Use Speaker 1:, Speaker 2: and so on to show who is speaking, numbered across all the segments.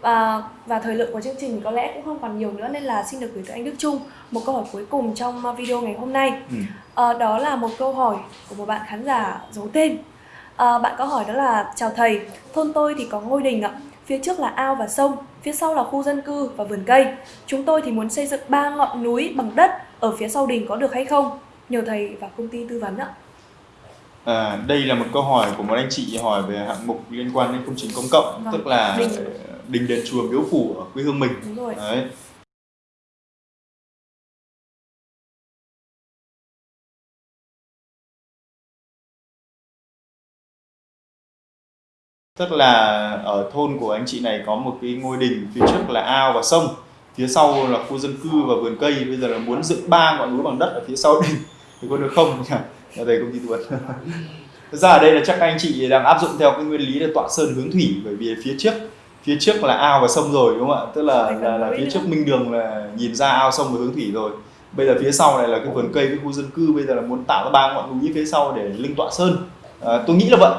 Speaker 1: và và thời lượng của chương trình có lẽ cũng không còn nhiều nữa nên là xin được gửi tới anh Đức Trung một câu hỏi cuối cùng trong video ngày hôm nay.
Speaker 2: Ừ.
Speaker 1: à, đó là một câu hỏi của một bạn khán giả giấu tên. À, bạn có hỏi đó là chào thầy thôn tôi thì có ngôi đình ạ. Phía trước là ao và sông phía sau là khu dân cư và vườn cây. Chúng tôi thì muốn xây dựng ba ngọn núi bằng đất ở phía sau đình có được hay không? Nhờ thầy và công ty tư vấn ạ.
Speaker 2: À, đây là một câu hỏi của một anh chị hỏi về hạng mục liên quan đến công trình công cộng.
Speaker 1: Vâng,
Speaker 2: tức là
Speaker 1: đình.
Speaker 2: Đình đền chùa miếu phủ ở quê hương mình.
Speaker 1: Đúng rồi.
Speaker 2: Đấy. Tức là ở thôn của anh chị này có một cái ngôi đình phía trước là ao và sông. Phía sau là khu dân cư và vườn cây. Bây giờ là muốn dựng ba ngọn núi bằng đất ở phía sau đình thì có được không? Nhỉ? Là thầy công ty tư vấn Thực ra ở đây là chắc các anh chị đang áp dụng theo cái nguyên lý là tọa sơn hướng thủy. Bởi vì phía trước phía trước là ao và sông rồi đúng không ạ? Tức là là, là phía trước minh đường là nhìn ra ao sông và hướng thủy rồi. Bây giờ phía sau này là cái vườn cây với khu dân cư bây giờ là muốn tạo ra ba ngọn núi phía sau để linh tọa sơn. À, tôi nghĩ là vậy.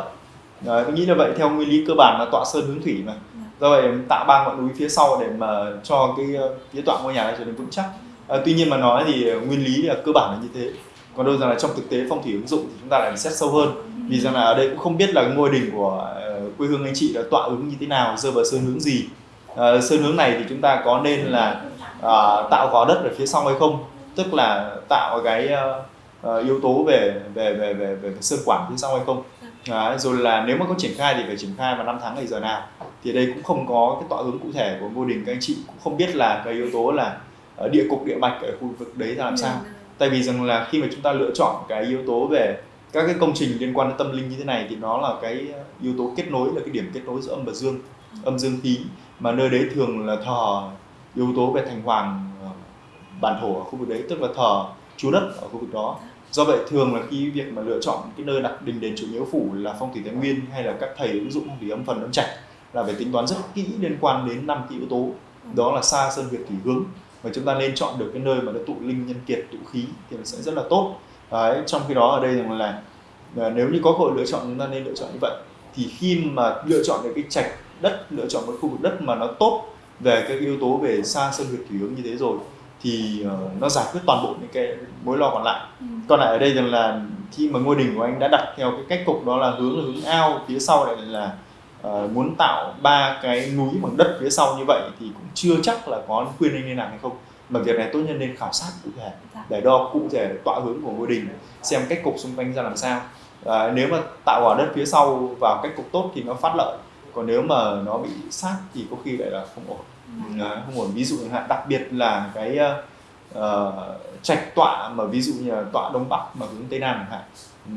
Speaker 2: À, tôi nghĩ là vậy theo nguyên lý cơ bản là tọa sơn hướng thủy mà. Do vậy tạo ba ngọn núi phía sau để mà cho cái phía tọa ngôi nhà này trở nên vững chắc. À, tuy nhiên mà nói thì nguyên lý là cơ bản là như thế. Còn đâu rằng là trong thực tế phong thủy ứng dụng thì chúng ta lại xét sâu hơn. Vì rằng là ở đây cũng không biết là ngôi đình của quê hương anh chị là tọa ứng như thế nào rơi vào sơn hướng gì? Ờ, sơn hướng này thì chúng ta có nên là ờ, tạo gò đất ở phía sau hay không? Tức là tạo cái ờ, ờ, yếu tố về về về về về sơn quản phía sau hay không? Đấy, rồi là nếu mà có triển khai thì phải triển khai vào năm tháng ngày giờ nào? Thì đây cũng không có cái tọa hướng cụ thể của ngôi đình các anh chị cũng không biết là cái yếu tố là ờ, địa cục địa mạch ở khu vực đấy ra làm sao. Tại vì rằng là khi mà chúng ta lựa chọn cái yếu tố về các cái công trình liên quan đến tâm linh như thế này thì nó là cái ờ, yếu tố kết nối, là cái điểm kết nối giữa âm và dương, âm, dương, khí. Mà nơi đấy thường là thờ yếu tố về thành hoàng ờ, bản thổ ở khu vực đấy, tức là thờ chúa đất ở khu vực đó. Do vậy thường là khi việc mà lựa chọn cái nơi đặt đình đền chùa miếu phủ là phong thủy thái nguyên hay là các thầy ứng dụng phong thủy âm phần, âm trạch là phải tính toán rất kỹ liên quan đến năm cái yếu tố. Đó là xa sơn việt thủy hướng. Và chúng ta nên chọn được cái nơi mà nó tụ linh nhân kiệt, tụ khí thì nó sẽ rất là tốt. Đấy, trong khi đó ở đây rằng là là nếu như có cơ hội lựa chọn chúng ta nên lựa chọn như vậy. Thì khi mà lựa chọn được cái trạch đất lựa chọn một khu vực đất mà nó tốt về các yếu tố về xa sơn việt thủy hướng như thế rồi thì ờ, nó giải quyết toàn bộ những cái mối lo còn lại.
Speaker 1: Ừ.
Speaker 2: còn lại ở đây rằng là khi mà ngôi đình của anh đã đặt theo cái cách cục đó là hướng là hướng ao phía sau lại là ờ, muốn tạo ba cái núi bằng đất phía sau như vậy thì cũng chưa chắc là có khuyên anh nên làm hay không mà việc này tốt nhất nên khảo sát cụ thể
Speaker 1: Dạ.
Speaker 2: để đo cụ thể tọa hướng của ngôi đình xem cách cục xung quanh ra làm sao. À, nếu mà tạo quả đất phía sau vào cách cục tốt thì nó phát lợi còn nếu mà nó bị sát thì có khi lại là không ổn. À, không ổn. Ví dụ chẳng hạn đặc biệt là cái ờ, trạch tọa mà ví dụ như là tọa đông bắc mà hướng tây nam chẳng hạn. Ừ,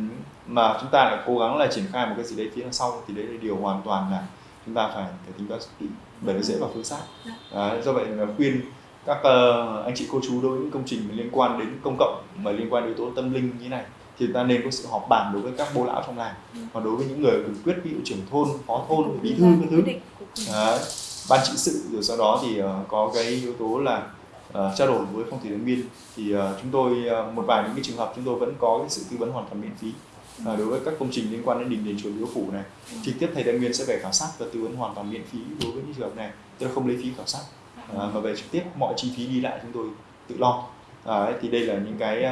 Speaker 2: mà chúng ta lại cố gắng là triển khai một cái gì đấy phía sau thì đấy là điều hoàn toàn là chúng ta phải phải tính toán kỹ bởi nó dễ vào phương sát. Đấy, do vậy là khuyên các ờ, anh chị cô chú đối với những công trình liên quan đến công cộng mà liên quan đến yếu tố tâm linh như thế này thì chúng ta nên có sự họp bàn đối với các bố lão trong làng.
Speaker 1: Ừ.
Speaker 2: còn đối với những người quyền quyết ví dụ trưởng thôn phó thôn bí thư các thứ. Đấy, ban trị sự rồi sau đó thì ờ, có cái yếu tố là ờ, trao đổi với phong thủy thái nguyên thì ờ, chúng tôi ờ, một vài những cái trường hợp chúng tôi vẫn có cái sự tư vấn hoàn toàn miễn phí. Ờ, đối với các công trình liên quan đến đình đền chùa miếu phủ này. Trực tiếp thầy thái nguyên sẽ về khảo sát và tư vấn hoàn toàn miễn phí đối với những trường hợp này. Tức là không lấy phí khảo sát Ờ, mà về trực tiếp mọi chi phí đi lại chúng tôi tự lo. Đấy, thì đây là những cái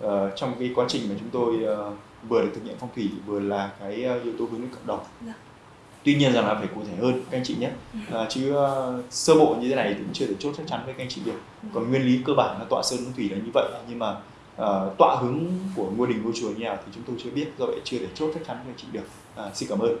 Speaker 2: ờ, trong cái quá trình mà chúng tôi ờ, vừa được thực hiện phong thủy vừa là cái ờ, yếu tố hướng đến cộng đồng.
Speaker 1: Dạ.
Speaker 2: tuy nhiên rằng là phải cụ thể hơn các anh chị nhé. À, chứ ờ, sơ bộ như thế này thì cũng chưa thể chốt chắc chắn với các anh chị được còn nguyên lý cơ bản là tọa sơn hướng thủy là như vậy nhưng mà ờ, tọa hướng của ngôi đình ngôi chùa như nào thì chúng tôi chưa biết do vậy chưa thể chốt chắc chắn với anh chị được à, xin cảm ơn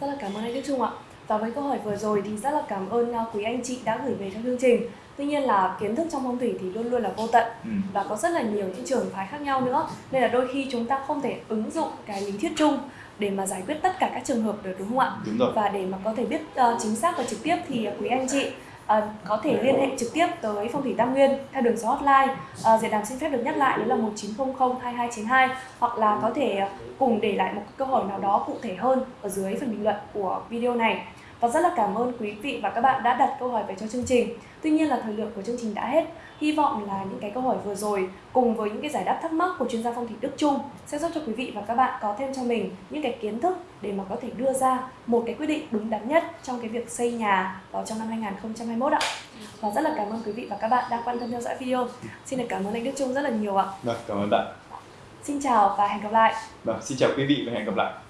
Speaker 1: Rất là cảm ơn anh Đức Trung ạ. Và với câu hỏi vừa rồi thì rất là cảm ơn uh, quý anh chị đã gửi về cho chương trình. Tuy nhiên là kiến thức trong phong thủy thì luôn luôn là vô tận
Speaker 2: ừ.
Speaker 1: và có rất là nhiều những trường phái khác nhau nữa. Nên là đôi khi chúng ta không thể ứng dụng cái lý thuyết chung để mà giải quyết tất cả các trường hợp được đúng không ạ?
Speaker 2: đúng rồi
Speaker 1: Và để mà có thể biết uh, chính xác và trực tiếp thì uh, quý anh chị À, có thể liên hệ trực tiếp tới Phong thủy Tam Nguyên theo đường số hotline. à, Diệp Đàm xin phép được nhắc lại đó là 1900 2292 hoặc là có thể cùng để lại một câu hỏi nào đó cụ thể hơn ở dưới phần bình luận của video này và rất là cảm ơn quý vị và các bạn đã đặt câu hỏi về cho chương trình. Tuy nhiên là thời lượng của chương trình đã hết. Hy vọng là những cái câu hỏi vừa rồi cùng với những cái giải đáp thắc mắc của chuyên gia phong thủy Đức Trung sẽ giúp cho quý vị và các bạn có thêm cho mình những cái kiến thức để mà có thể đưa ra một cái quyết định đúng đắn nhất trong cái việc xây nhà vào trong năm 2021 ạ. Và rất là cảm ơn quý vị và các bạn đã quan tâm theo dõi video. Xin được cảm ơn anh Đức Trung rất là nhiều ạ.
Speaker 2: Vâng, cảm ơn bạn.
Speaker 1: Xin chào và hẹn gặp lại.
Speaker 2: Vâng, xin chào quý vị và hẹn gặp lại.